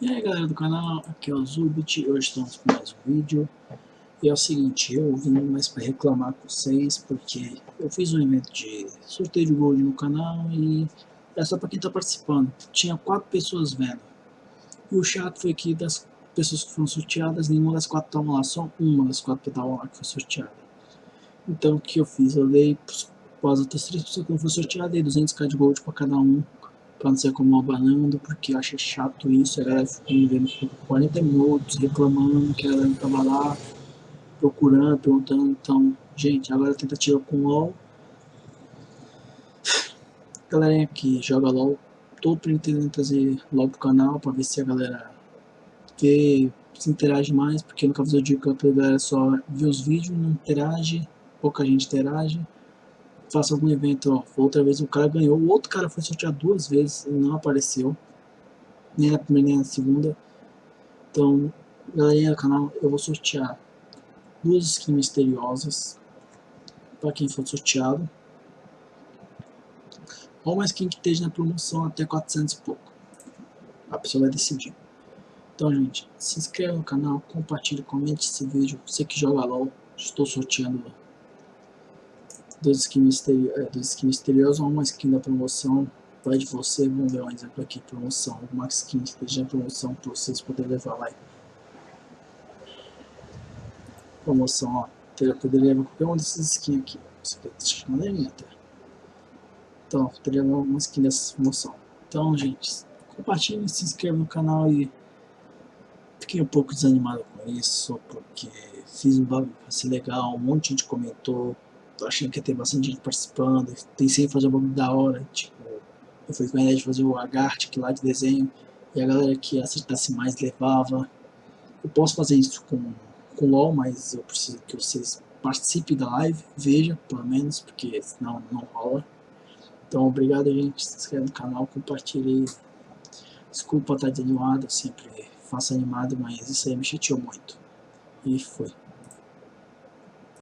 E aí galera do canal, aqui é o Zubit, hoje estamos com mais um vídeo. E é o seguinte, eu vim mais para reclamar com vocês Porque eu fiz um evento de sorteio de gold no canal E é só para quem está participando. Tinha quatro pessoas vendo. E o chato foi que das pessoas que foram sorteadas Nenhuma das quatro estavam lá, só uma das quatro estavam lá que foi sorteada. Então o que eu fiz? Eu dei para as outras três pessoas que não foram sorteadas Dei 200k de gold para cada um pra não ser como abanando, porque eu achei chato isso, a galera ficou me vendo por 40 minutos reclamando que a galera tava lá procurando, perguntando, então, gente, agora tentativa com LOL. Galerinha que joga LOL, tô pretendendo trazer LOL pro canal pra ver se a galera vê, se interage mais, porque no caso eu digo que a galera só vê os vídeos, não interage, pouca gente interage faça algum evento, ó, outra vez o cara ganhou, o outro cara foi sorteado duas vezes e não apareceu, nem na primeira nem na segunda. Então, galerinha do canal, eu vou sortear duas skins misteriosas para quem for sorteado. Ou uma skin que esteja na promoção até 400 e pouco. A pessoa vai decidir. Então, gente, se inscreva no canal, compartilhe, comente esse vídeo. Você que joga LOL, estou sorteando duas skins, misteri é, duas skins misteriosas ou uma skin da promoção. Vai de você, vamos ver um exemplo aqui, promoção. Uma skin que esteja em promoção para vocês poderem levar lá. Promoção, ó. Teria poderia levar qualquer uma dessas skins aqui. Isso aqui tá até. Então, teria uma skin dessa promoção. Então, gente, compartilhem, se inscrevam no canal e fiquei um pouco desanimado com isso, porque fiz um bagulho legal, um monte de gente comentou, tô achando que ia ter bastante gente participando, pensei em fazer um bagulho da hora, tipo, eu fui com a ideia de fazer o Agartic lá de desenho, e a galera que acertasse mais levava. Eu posso fazer isso com, com LOL, mas eu preciso que vocês participem da live, veja, pelo menos, porque senão não rola. Então, obrigado, gente, se inscreve no canal, compartilhe. Desculpa estar desanimado, eu sempre faço animado, mas isso aí me chateou muito. E foi.